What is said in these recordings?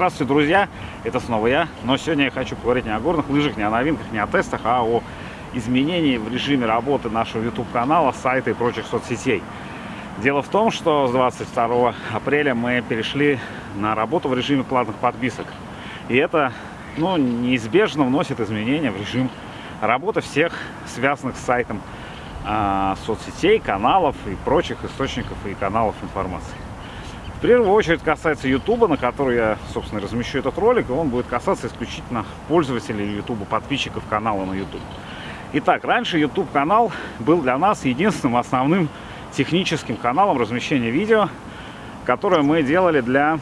Здравствуйте, друзья! Это снова я. Но сегодня я хочу поговорить не о горных лыжах, не о новинках, не о тестах, а о изменении в режиме работы нашего YouTube-канала, сайта и прочих соцсетей. Дело в том, что с 22 апреля мы перешли на работу в режиме платных подписок. И это ну, неизбежно вносит изменения в режим работы всех связанных с сайтом э, соцсетей, каналов и прочих источников и каналов информации. В первую очередь касается YouTube, на который я, собственно, размещу этот ролик, и он будет касаться исключительно пользователей YouTube, подписчиков канала на YouTube. Итак, раньше YouTube канал был для нас единственным основным техническим каналом размещения видео, которое мы делали для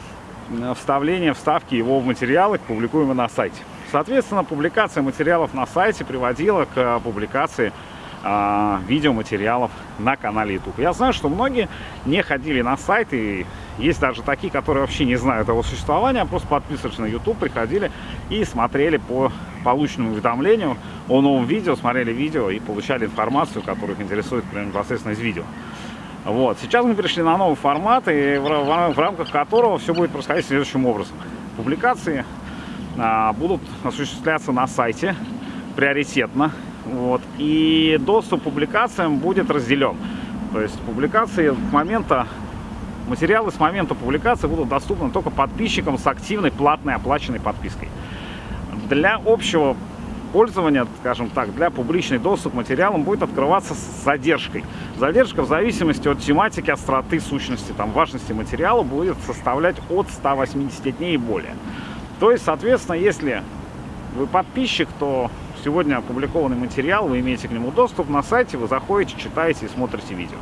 э, вставления вставки его в материалы, публикуемые на сайте. Соответственно, публикация материалов на сайте приводила к публикации а, видеоматериалов на канале YouTube. Я знаю, что многие не ходили на сайт, и есть даже такие, которые вообще не знают его существования, а просто подписывались на YouTube, приходили и смотрели по полученному уведомлению о новом видео, смотрели видео и получали информацию, которая их интересует прямо непосредственно из видео. Вот. Сейчас мы перешли на новый формат, и в, в, в рамках которого все будет происходить следующим образом. Публикации а, будут осуществляться на сайте приоритетно вот. И доступ к публикациям будет разделен. То есть публикации с момента, материалы с момента публикации будут доступны только подписчикам с активной платной оплаченной подпиской. Для общего пользования, скажем так, для публичный доступ к материалам будет открываться с задержкой. Задержка в зависимости от тематики, остроты, сущности, там, важности материала будет составлять от 180 дней и более. То есть, соответственно, если вы подписчик, то сегодня опубликованный материал, вы имеете к нему доступ на сайте, вы заходите, читаете и смотрите видео.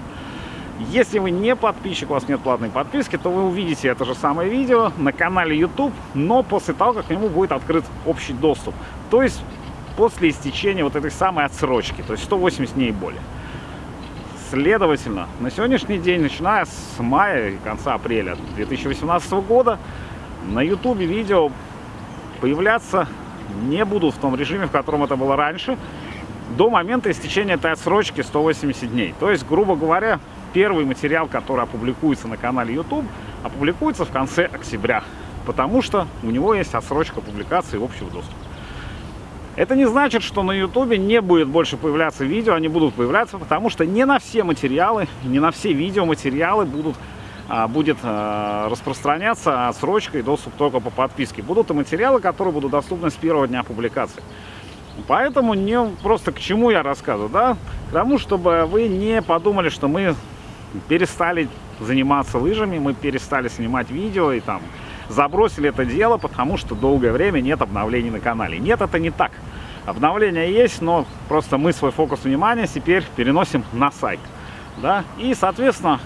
Если вы не подписчик, у вас нет платной подписки, то вы увидите это же самое видео на канале YouTube, но после того, как к нему будет открыт общий доступ. То есть после истечения вот этой самой отсрочки, то есть 180 дней и более. Следовательно, на сегодняшний день, начиная с мая и конца апреля 2018 года, на YouTube видео появляться не будут в том режиме, в котором это было раньше, до момента истечения этой отсрочки 180 дней. То есть, грубо говоря, первый материал, который опубликуется на канале YouTube, опубликуется в конце октября, потому что у него есть отсрочка публикации общего доступа. Это не значит, что на YouTube не будет больше появляться видео, они будут появляться, потому что не на все материалы, не на все видеоматериалы будут а, будет а, распространяться отсрочка и доступ только по подписке. Будут и материалы, которые будут доступны с первого дня публикации. Поэтому не просто к чему я рассказываю, да? К тому, чтобы вы не подумали, что мы перестали заниматься лыжами, мы перестали снимать видео и там забросили это дело, потому что долгое время нет обновлений на канале. Нет, это не так. Обновления есть, но просто мы свой фокус внимания теперь переносим на сайт. Да? И, соответственно,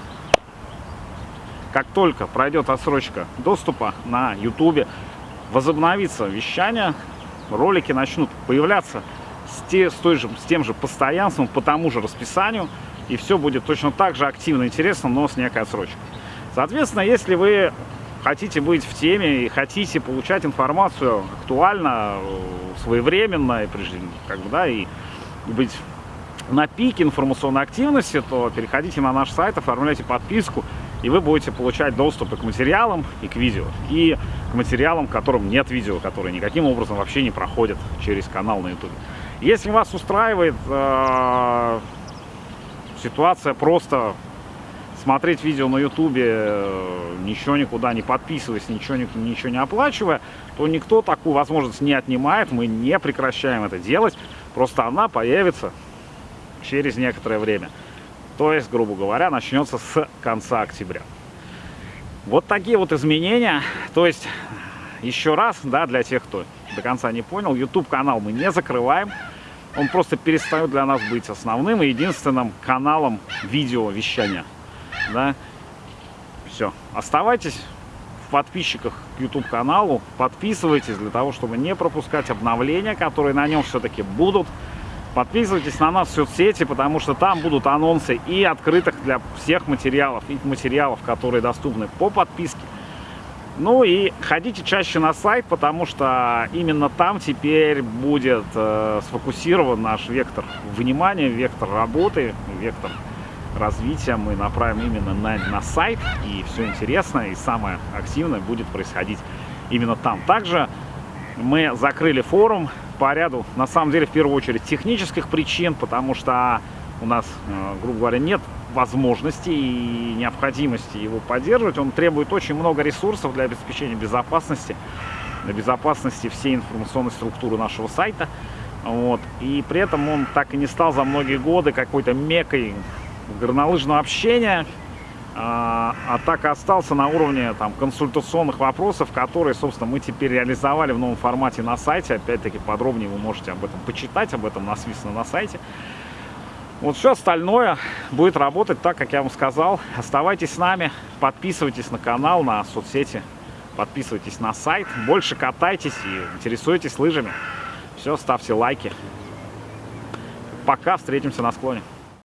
как только пройдет отсрочка доступа на YouTube, возобновится вещание, ролики начнут появляться с, те, с, той же, с тем же постоянством, по тому же расписанию, и все будет точно так же активно интересно, но с некой отсрочкой. Соответственно, если вы хотите быть в теме и хотите получать информацию актуально, своевременно, и, как бы, да, и быть на пике информационной активности, то переходите на наш сайт, оформляйте подписку, и вы будете получать доступ и к материалам, и к видео, и к материалам, которым нет видео, которые никаким образом вообще не проходят через канал на YouTube. Если вас устраивает э, ситуация просто смотреть видео на YouTube, э, ничего никуда не подписываясь, ничего, ничего не оплачивая, то никто такую возможность не отнимает, мы не прекращаем это делать, просто она появится через некоторое время. То есть, грубо говоря, начнется с конца октября. Вот такие вот изменения. То есть, еще раз, да, для тех, кто до конца не понял, YouTube-канал мы не закрываем. Он просто перестает для нас быть основным и единственным каналом видеовещания. Да? Все. Оставайтесь в подписчиках к YouTube-каналу. Подписывайтесь для того, чтобы не пропускать обновления, которые на нем все-таки будут. Подписывайтесь на нас в соцсети, потому что там будут анонсы и открытых для всех материалов, и материалов, которые доступны по подписке. Ну и ходите чаще на сайт, потому что именно там теперь будет э, сфокусирован наш вектор внимания, вектор работы, вектор развития. Мы направим именно на, на сайт, и все интересное и самое активное будет происходить именно там. Также мы закрыли форум по ряду, на самом деле, в первую очередь, технических причин, потому что у нас, э, грубо говоря, нет возможности и необходимости его поддерживать. Он требует очень много ресурсов для обеспечения безопасности, безопасности всей информационной структуры нашего сайта. Вот. И при этом он так и не стал за многие годы какой-то мекой горнолыжного общения, а, а так и остался на уровне там, консультационных вопросов, которые, собственно, мы теперь реализовали в новом формате на сайте. Опять-таки подробнее вы можете об этом почитать, об этом насвистно на сайте. Вот все остальное будет работать так, как я вам сказал. Оставайтесь с нами, подписывайтесь на канал, на соцсети, подписывайтесь на сайт. Больше катайтесь и интересуйтесь лыжами. Все, ставьте лайки. Пока, встретимся на склоне.